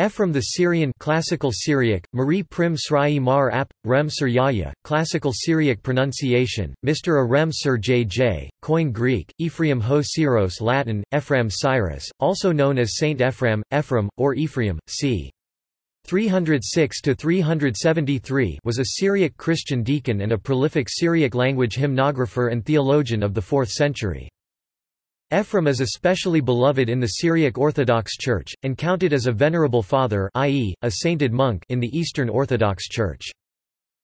Ephraim the Syrian Classical Syriac, Marie Prim Srai Mar Ap, Rem Sir Yahya, Classical Syriac pronunciation, Mr. Arem Sir JJ, Greek, Ephraim Ho Syros Latin, Ephraim Syrus, also known as Saint Ephraim, Ephraim, or Ephraim, c. 306–373 was a Syriac Christian deacon and a prolific Syriac language hymnographer and theologian of the 4th century. Ephraim is especially beloved in the Syriac Orthodox Church, and counted as a venerable father i.e., a sainted monk in the Eastern Orthodox Church.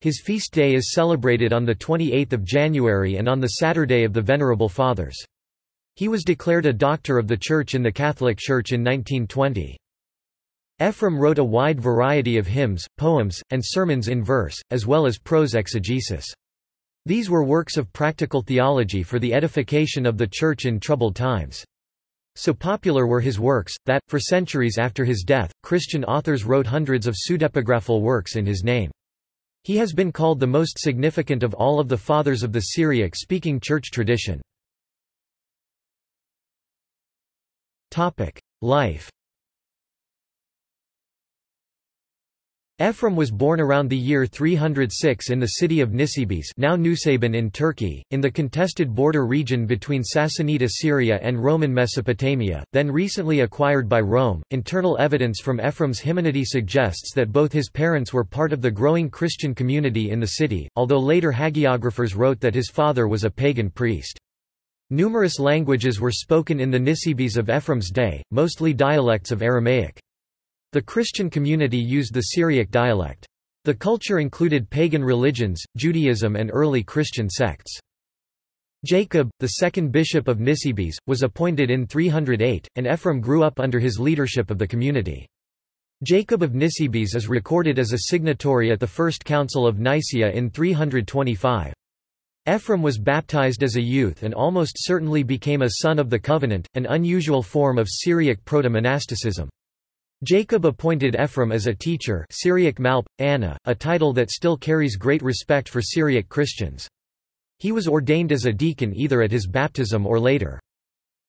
His feast day is celebrated on 28 January and on the Saturday of the Venerable Fathers. He was declared a doctor of the Church in the Catholic Church in 1920. Ephraim wrote a wide variety of hymns, poems, and sermons in verse, as well as prose exegesis. These were works of practical theology for the edification of the Church in troubled times. So popular were his works, that, for centuries after his death, Christian authors wrote hundreds of pseudepigraphal works in his name. He has been called the most significant of all of the fathers of the Syriac-speaking church tradition. Life Ephraim was born around the year 306 in the city of Nisibis now Nusaybin in Turkey, in the contested border region between Sassanid Syria and Roman Mesopotamia, then recently acquired by Rome. Internal evidence from Ephraim's hymnody suggests that both his parents were part of the growing Christian community in the city, although later hagiographers wrote that his father was a pagan priest. Numerous languages were spoken in the Nisibis of Ephraim's day, mostly dialects of Aramaic. The Christian community used the Syriac dialect. The culture included pagan religions, Judaism and early Christian sects. Jacob, the second bishop of Nisibis, was appointed in 308, and Ephraim grew up under his leadership of the community. Jacob of Nisibis is recorded as a signatory at the First Council of Nicaea in 325. Ephraim was baptized as a youth and almost certainly became a son of the covenant, an unusual form of Syriac proto-monasticism. Jacob appointed Ephraim as a teacher Syriac Malp, Anna, a title that still carries great respect for Syriac Christians. He was ordained as a deacon either at his baptism or later.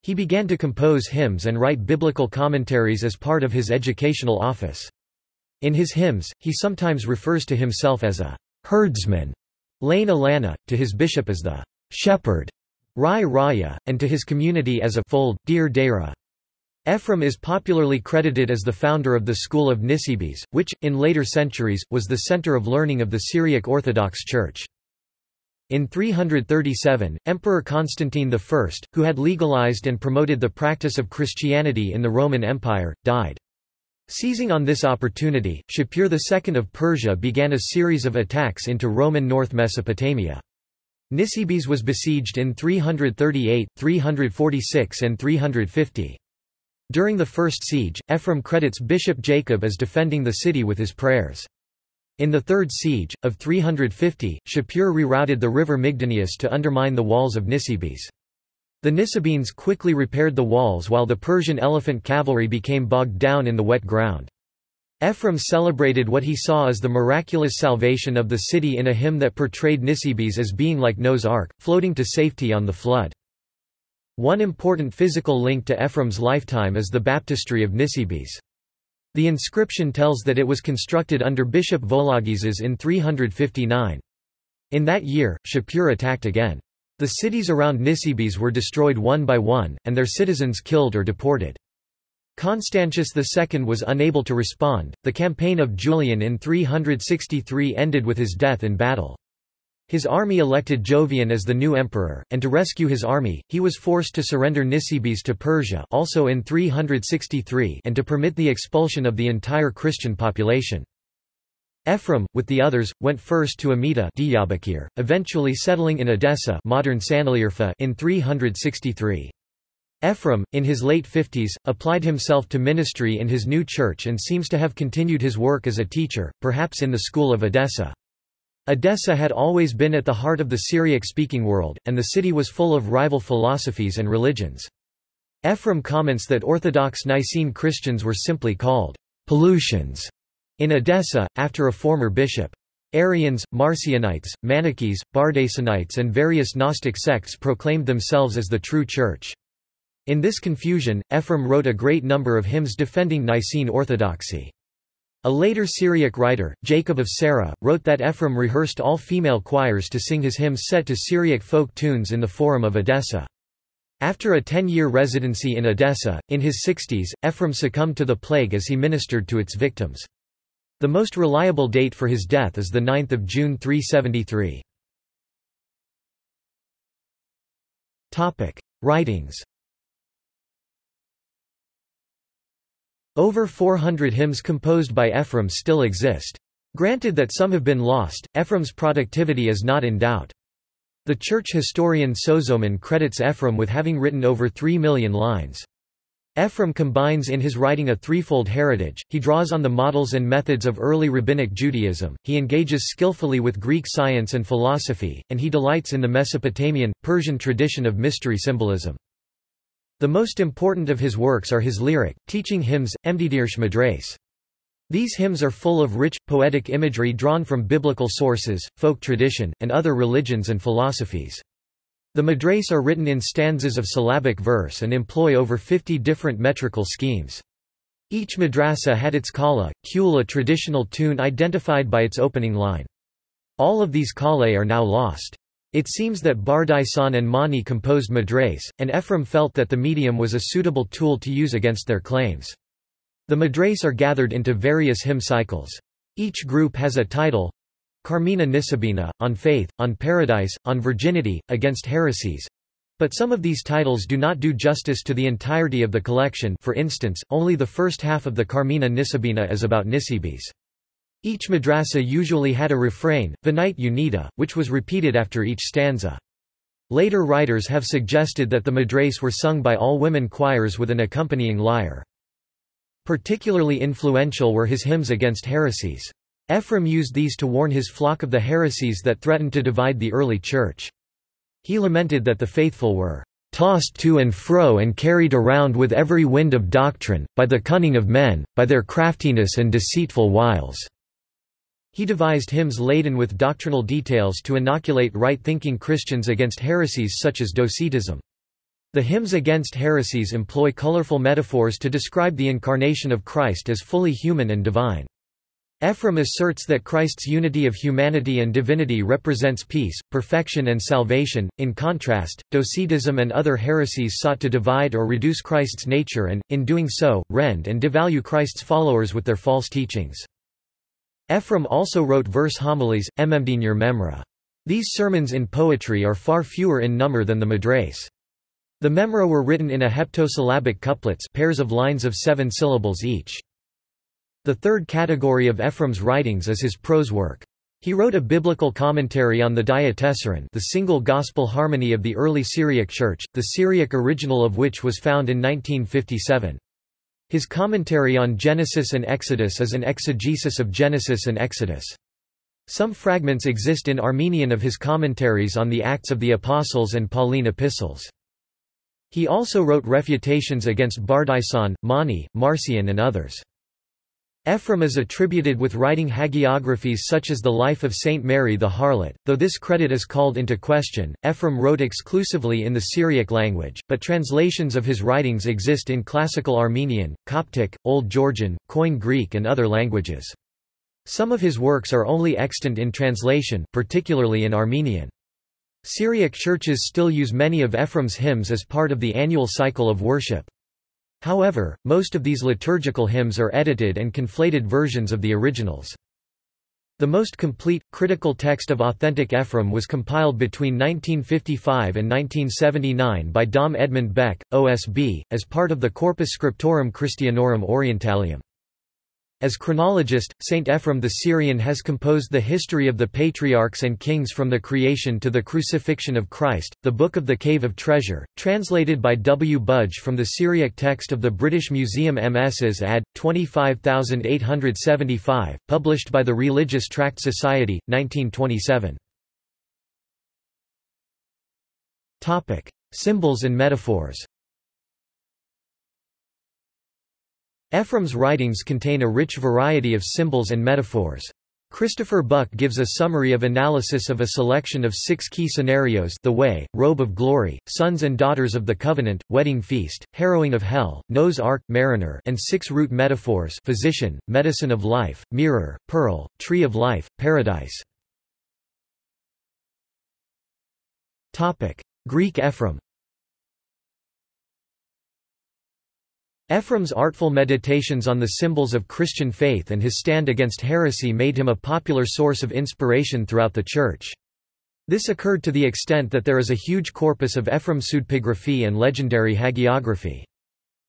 He began to compose hymns and write biblical commentaries as part of his educational office. In his hymns, he sometimes refers to himself as a herdsman, Lane Alana, to his bishop as the shepherd, Rai Raya, and to his community as a fold, Deir Dera. Ephraim is popularly credited as the founder of the school of Nisibis, which, in later centuries, was the center of learning of the Syriac Orthodox Church. In 337, Emperor Constantine I, who had legalized and promoted the practice of Christianity in the Roman Empire, died. Seizing on this opportunity, Shapur II of Persia began a series of attacks into Roman North Mesopotamia. Nisibis was besieged in 338, 346 and 350. During the first siege, Ephraim credits Bishop Jacob as defending the city with his prayers. In the third siege, of 350, Shapur rerouted the river Mygdonius to undermine the walls of Nisibis. The Nisibines quickly repaired the walls while the Persian elephant cavalry became bogged down in the wet ground. Ephraim celebrated what he saw as the miraculous salvation of the city in a hymn that portrayed Nisibis as being like Noah's Ark, floating to safety on the flood. One important physical link to Ephraim's lifetime is the baptistry of Nisibis. The inscription tells that it was constructed under Bishop Vologeses in 359. In that year, Shapur attacked again. The cities around Nisibis were destroyed one by one, and their citizens killed or deported. Constantius II was unable to respond. The campaign of Julian in 363 ended with his death in battle. His army elected Jovian as the new emperor, and to rescue his army, he was forced to surrender Nisibis to Persia also in 363 and to permit the expulsion of the entire Christian population. Ephraim, with the others, went first to Amida eventually settling in Edessa modern in 363. Ephraim, in his late fifties, applied himself to ministry in his new church and seems to have continued his work as a teacher, perhaps in the school of Edessa. Edessa had always been at the heart of the Syriac-speaking world, and the city was full of rival philosophies and religions. Ephraim comments that Orthodox Nicene Christians were simply called Palutians in Edessa, after a former bishop. Arians, Marcionites, Manichees, Bardaisanites and various Gnostic sects proclaimed themselves as the true church. In this confusion, Ephraim wrote a great number of hymns defending Nicene orthodoxy. A later Syriac writer, Jacob of Serugh, wrote that Ephraim rehearsed all female choirs to sing his hymns set to Syriac folk tunes in the Forum of Edessa. After a ten-year residency in Edessa, in his 60s, Ephraim succumbed to the plague as he ministered to its victims. The most reliable date for his death is 9 June 373. Writings Over 400 hymns composed by Ephraim still exist. Granted that some have been lost, Ephraim's productivity is not in doubt. The church historian Sozomen credits Ephraim with having written over 3 million lines. Ephraim combines in his writing a threefold heritage, he draws on the models and methods of early rabbinic Judaism, he engages skillfully with Greek science and philosophy, and he delights in the Mesopotamian, Persian tradition of mystery symbolism. The most important of his works are his lyric, teaching hymns, Emdidirsh Madres. These hymns are full of rich, poetic imagery drawn from biblical sources, folk tradition, and other religions and philosophies. The madres are written in stanzas of syllabic verse and employ over 50 different metrical schemes. Each madrasa had its kala, kul a traditional tune identified by its opening line. All of these kale are now lost. It seems that Bardaisan and Mani composed Madres, and Ephraim felt that the medium was a suitable tool to use against their claims. The Madres are gathered into various hymn cycles. Each group has a title Carmina Nisibina, on faith, on paradise, on virginity, against heresies. But some of these titles do not do justice to the entirety of the collection for instance, only the first half of the Carmina Nisibina is about Nisibis. Each madrasa usually had a refrain, Venite Unita, which was repeated after each stanza. Later writers have suggested that the madras were sung by all women choirs with an accompanying lyre. Particularly influential were his hymns against heresies. Ephraim used these to warn his flock of the heresies that threatened to divide the early church. He lamented that the faithful were tossed to and fro and carried around with every wind of doctrine, by the cunning of men, by their craftiness and deceitful wiles. He devised hymns laden with doctrinal details to inoculate right-thinking Christians against heresies such as Docetism. The hymns against heresies employ colorful metaphors to describe the incarnation of Christ as fully human and divine. Ephraim asserts that Christ's unity of humanity and divinity represents peace, perfection and salvation. In contrast, Docetism and other heresies sought to divide or reduce Christ's nature and, in doing so, rend and devalue Christ's followers with their false teachings. Ephraim also wrote verse homilies, Ememdinur Memra. These sermons in poetry are far fewer in number than the madres. The memra were written in a heptasyllabic couplets pairs of lines of seven syllables each. The third category of Ephraim's writings is his prose work. He wrote a biblical commentary on the Diatessaron the single gospel harmony of the early Syriac Church, the Syriac original of which was found in 1957. His commentary on Genesis and Exodus is an exegesis of Genesis and Exodus. Some fragments exist in Armenian of his commentaries on the Acts of the Apostles and Pauline epistles. He also wrote refutations against Bardaisan, Mani, Marcion and others. Ephraim is attributed with writing hagiographies such as the Life of Saint Mary the Harlot, though this credit is called into question. Ephraim wrote exclusively in the Syriac language, but translations of his writings exist in Classical Armenian, Coptic, Old Georgian, Koine Greek and other languages. Some of his works are only extant in translation, particularly in Armenian. Syriac churches still use many of Ephraim's hymns as part of the annual cycle of worship. However, most of these liturgical hymns are edited and conflated versions of the originals. The most complete, critical text of authentic Ephraim was compiled between 1955 and 1979 by Dom Edmund Beck, OSB, as part of the Corpus Scriptorum Christianorum Orientalium. As chronologist, Saint Ephrem the Syrian has composed the history of the patriarchs and kings from the creation to the crucifixion of Christ, the Book of the Cave of Treasure, translated by W. Budge from the Syriac text of the British Museum MS's ad. 25875, published by the Religious Tract Society, 1927. Symbols and metaphors Ephraim's writings contain a rich variety of symbols and metaphors. Christopher Buck gives a summary of analysis of a selection of six key scenarios the way, robe of glory, sons and daughters of the covenant, wedding feast, harrowing of hell, Noah's ark, mariner and six root metaphors physician, medicine of life, mirror, pearl, tree of life, paradise. Greek Ephraim Ephraim's artful meditations on the symbols of Christian faith and his stand against heresy made him a popular source of inspiration throughout the Church. This occurred to the extent that there is a huge corpus of Ephraim pseudepigraphy and legendary hagiography.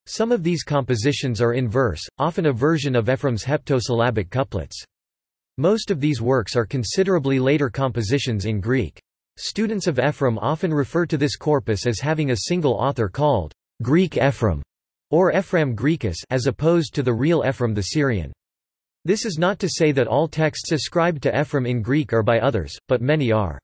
Some of these compositions are in verse, often a version of Ephraim's heptasyllabic couplets. Most of these works are considerably later compositions in Greek. Students of Ephraim often refer to this corpus as having a single author called Greek Ephraim or Ephraim Graecus as opposed to the real Ephraim the Syrian. This is not to say that all texts ascribed to Ephraim in Greek are by others, but many are.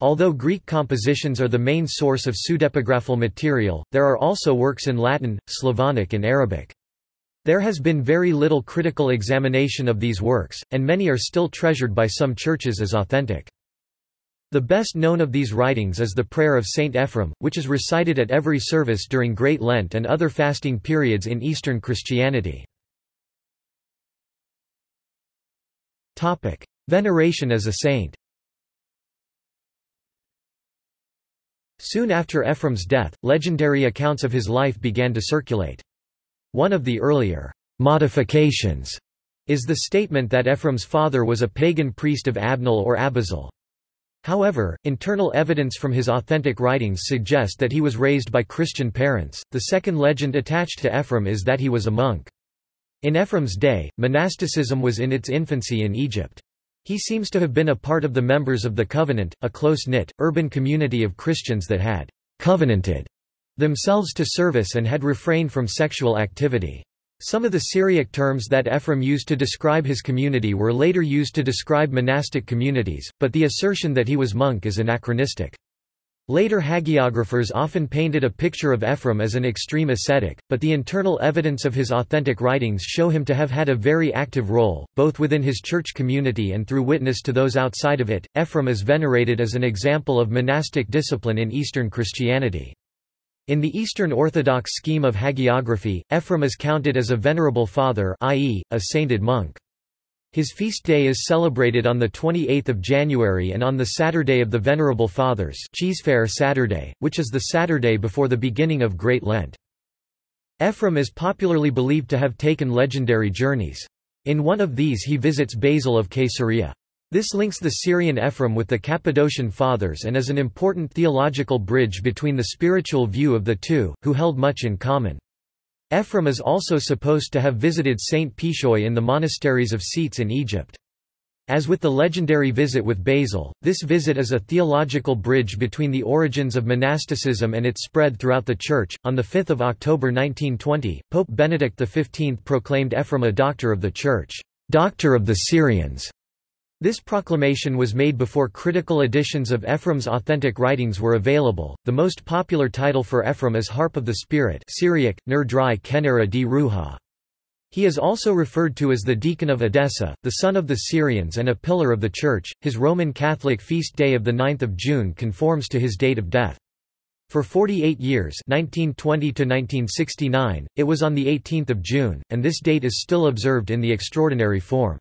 Although Greek compositions are the main source of pseudepigraphal material, there are also works in Latin, Slavonic and Arabic. There has been very little critical examination of these works, and many are still treasured by some churches as authentic. The best known of these writings is the Prayer of Saint Ephrem, which is recited at every service during Great Lent and other fasting periods in Eastern Christianity. Veneration as a saint Soon after Ephrem's death, legendary accounts of his life began to circulate. One of the earlier modifications is the statement that Ephrem's father was a pagan priest of Abnel or Abizel. However, internal evidence from his authentic writings suggest that he was raised by Christian parents. The second legend attached to Ephraim is that he was a monk. In Ephraim's day, monasticism was in its infancy in Egypt. He seems to have been a part of the members of the Covenant, a close-knit, urban community of Christians that had covenanted themselves to service and had refrained from sexual activity. Some of the Syriac terms that Ephrem used to describe his community were later used to describe monastic communities, but the assertion that he was monk is anachronistic. Later hagiographers often painted a picture of Ephrem as an extreme ascetic, but the internal evidence of his authentic writings show him to have had a very active role, both within his church community and through witness to those outside of it. Ephrem is venerated as an example of monastic discipline in Eastern Christianity. In the Eastern Orthodox scheme of hagiography, Ephraim is counted as a venerable father i.e., a sainted monk. His feast day is celebrated on 28 January and on the Saturday of the Venerable Fathers Cheesefair Saturday, which is the Saturday before the beginning of Great Lent. Ephraim is popularly believed to have taken legendary journeys. In one of these he visits Basil of Caesarea. This links the Syrian Ephraim with the Cappadocian Fathers and is an important theological bridge between the spiritual view of the two, who held much in common. Ephraim is also supposed to have visited Saint Pishoy in the monasteries of Scetes in Egypt. As with the legendary visit with Basil, this visit is a theological bridge between the origins of monasticism and its spread throughout the Church. On 5 October 1920, Pope Benedict XV proclaimed Ephraim a Doctor of the Church, Doctor of the Syrians, this proclamation was made before critical editions of Ephraim's authentic writings were available. The most popular title for Ephraim is Harp of the Spirit Syriac, Nur Dry Kenera di Ruha. He is also referred to as the Deacon of Edessa, the son of the Syrians and a pillar of the Church. His Roman Catholic feast day of 9 June conforms to his date of death. For 48 years 1920 it was on 18 June, and this date is still observed in the extraordinary form.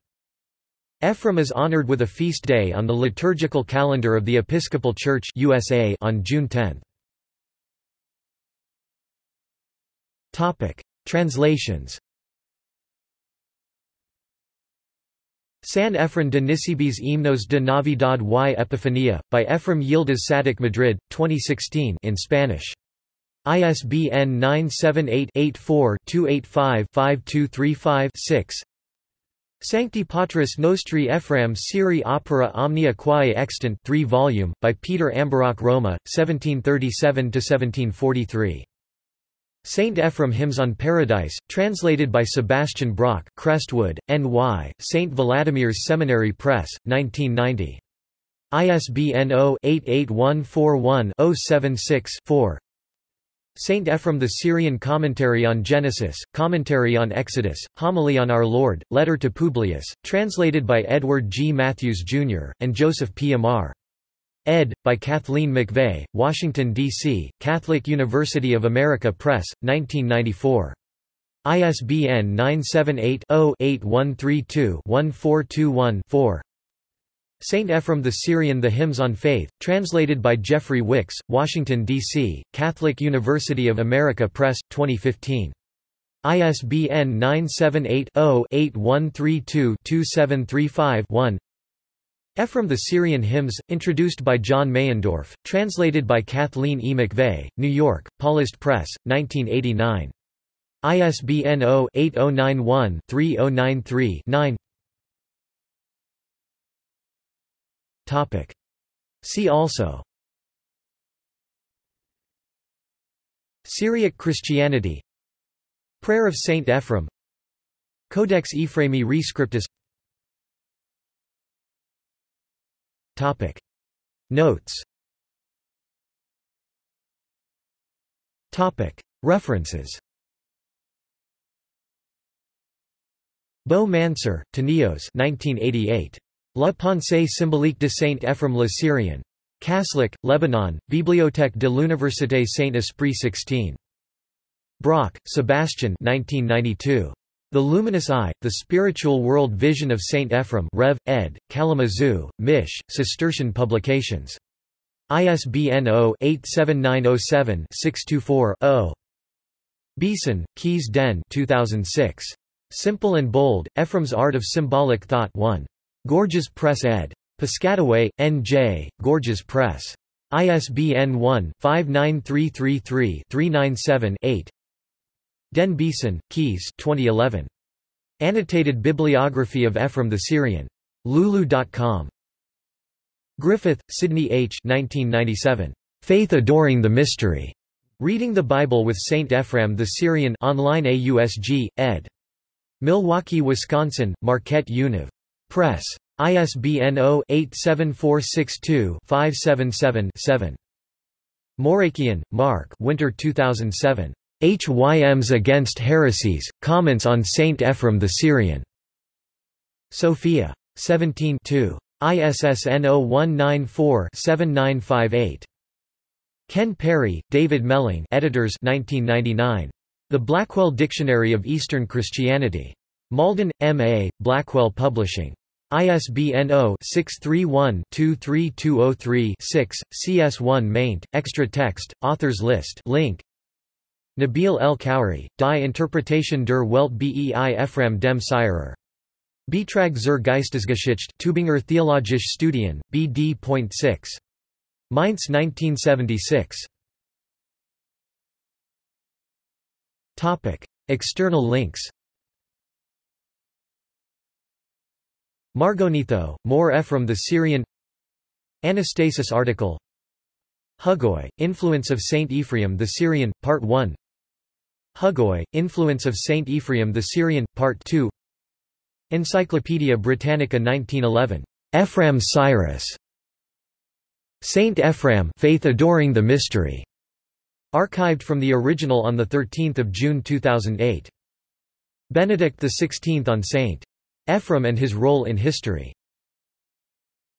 Ephrem is honored with a feast day on the liturgical calendar of the Episcopal Church USA on June 10. Topic: Translations. San Efren de Nisibis Himnos de Navidad y Epifanía, by Efrem Yildiz Sadik Madrid, 2016 in Spanish. ISBN 978 Sancti Patris Nostri Ephraim Siri Opera Omnia Quae Extant 3 volume, by Peter Ambarach Roma, 1737–1743. Saint Ephrem Hymns on Paradise, translated by Sebastian Brock Crestwood, N.Y., St. Vladimir's Seminary Press, 1990. ISBN 0-88141-076-4 Saint Ephrem the Syrian Commentary on Genesis, Commentary on Exodus, Homily on Our Lord, Letter to Publius, translated by Edward G. Matthews, Jr., and Joseph P. Ed. by Kathleen McVeigh, Washington, D.C., Catholic University of America Press, 1994. ISBN 978 0 8132 1421 4. Saint Ephrem the Syrian The Hymns on Faith, translated by Jeffrey Wickes, Washington, D.C., Catholic University of America Press, 2015. ISBN 978-0-8132-2735-1 Ephrem the Syrian Hymns, introduced by John Meyendorff, translated by Kathleen E. McVeigh, New York, Paulist Press, 1989. ISBN 0-8091-3093-9 Topic. See also Syriac Christianity Prayer of Saint Ephrem Codex Ephraemi Rescriptus Topic. Notes Topic. References Bou Mansour, Tanios 1988. La pensée symbolique de Saint Ephrem le Syrien. Kaslik, Lebanon, Bibliothèque de l'Université Saint-Esprit 16. Brock, Sebastian 1992. The Luminous Eye, The Spiritual World Vision of Saint Ephrem Rev. ed., Kalamazoo, Mich., Cistercian Publications. ISBN 0-87907-624-0. Biesen, Kees Den 2006. Simple and Bold, Ephrem's Art of Symbolic Thought 1. Gorgias Press ed. Piscataway, N.J., Gorgias Press. ISBN 1-59333-397-8 Den Biesen, Kees 2011. Annotated Bibliography of Ephraim the Syrian. Lulu.com. Griffith, Sidney H. 1997. Faith Adoring the Mystery. Reading the Bible with Saint Ephraim the Syrian online AUSG, ed. Milwaukee, Wisconsin, Marquette Univ. Press. ISBN 0-87462-577-7. Mourachian, Mark Winter 2007. HYMs Against Heresies, Comments on Saint Ephrem the Syrian. Sophia. 17 2. ISSN 0194-7958. Ken Parry, David Melling editors 1999. The Blackwell Dictionary of Eastern Christianity. Malden, M.A., Blackwell Publishing. ISBN 0-631-23203-6, CS1 maint, extra text, authors list link. Nabil El Khoury, Die Interpretation der Welt bei Ephraim dem Syrer. Beitrag zur Geistesgeschichte Tübinger Theologische Studien, BD.6. Mainz 1976. Topic. External links Margonitho, More Ephraim the Syrian Anastasis article Hugoye, Influence of Saint Ephraim the Syrian, Part 1 Hugoye, Influence of Saint Ephraim the Syrian, Part 2 Encyclopaedia Britannica 1911. Ephraim Syrus. Saint Ephraim Faith Adoring the Mystery. Archived from the original on 13 June 2008. Benedict XVI on St. Ephraim and his role in history.